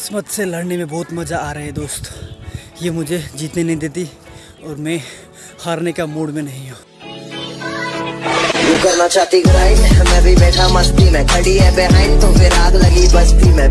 किस्मत से लड़ने में बहुत मज़ा आ रहा है दोस्त। ये मुझे जीतने नहीं देती और मैं हारने का मूड में नहीं हूँ। करना चाहती ग्राइंड मैं भी बैठा मस्ती में। खड़ी है बिहाइंड तो फिर आग लगी बस्ती में